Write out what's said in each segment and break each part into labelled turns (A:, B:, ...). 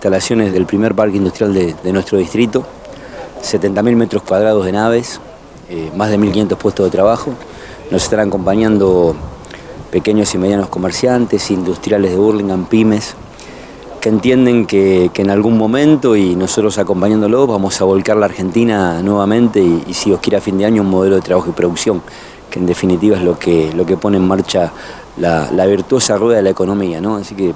A: instalaciones del primer parque industrial de, nuestro distrito, 70.000 metros cuadrados de naves, eh, más de 1.500 puestos de trabajo. Nos estarán acompañando pequeños y medianos comerciantes, industriales de Burlingame, pymes, que entienden que, en algún momento y nosotros acompañándolos vamos a volcar la Argentina nuevamente y, si os quiere a fin de año un modelo de trabajo y producción, que en definitiva es lo que, lo que pone en marcha la, virtuosa rueda de la economía. ¿no? Así que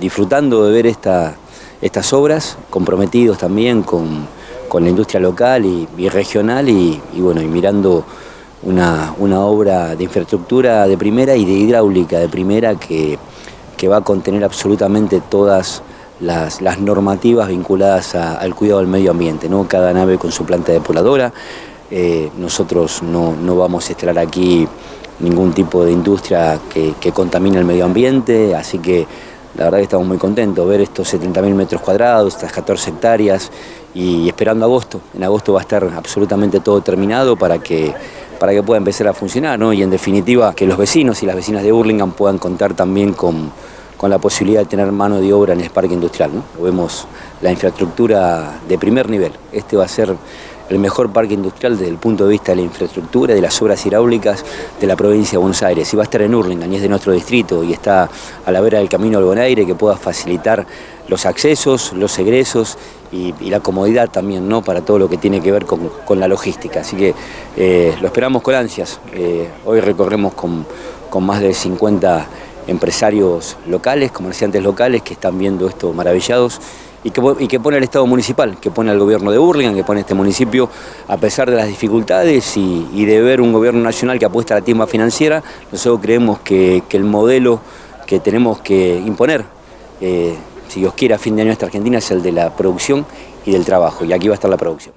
A: disfrutando de ver esta, estas obras, comprometidos también con, la industria local y, regional y, bueno, y mirando una, obra de infraestructura de primera y de hidráulica de primera que, que va a contener absolutamente todas las, normativas vinculadas al cuidado del medio ambiente, ¿no? cada nave con su planta depuradora. Eh, nosotros no, no, vamos a instalar aquí ningún tipo de industria que, que contamine el medio ambiente, así que la verdad que estamos muy contentos, ver estos 70.000 metros cuadrados, estas 14 hectáreas y esperando agosto. En agosto va a estar absolutamente todo terminado para que, para que pueda empezar a funcionar ¿no? y en definitiva que los vecinos y las vecinas de Burlingame puedan contar también con, con la posibilidad de tener mano de obra en el parque industrial. ¿no? Vemos la infraestructura de primer nivel. Este va a ser el mejor parque industrial desde el punto de vista de la infraestructura, de las obras hidráulicas de la provincia de Buenos Aires. Y va a estar en Urlingan y es de nuestro distrito y está a la vera del camino al Bonaire que pueda facilitar los accesos, los egresos y, la comodidad también ¿no? para todo lo que tiene que ver con, la logística. Así que eh, lo esperamos con ansias. Eh, hoy recorremos con, con más de 50 empresarios locales, comerciantes locales que están viendo esto maravillados y que, pone el Estado municipal, que pone al gobierno de Burlingame, que pone este municipio, a pesar de las dificultades y, de ver un gobierno nacional que apuesta a la timba financiera, nosotros creemos que, el modelo que tenemos que imponer, eh, si Dios quiere, a fin de año esta Argentina, es el de la producción y del trabajo, y aquí va a estar la producción.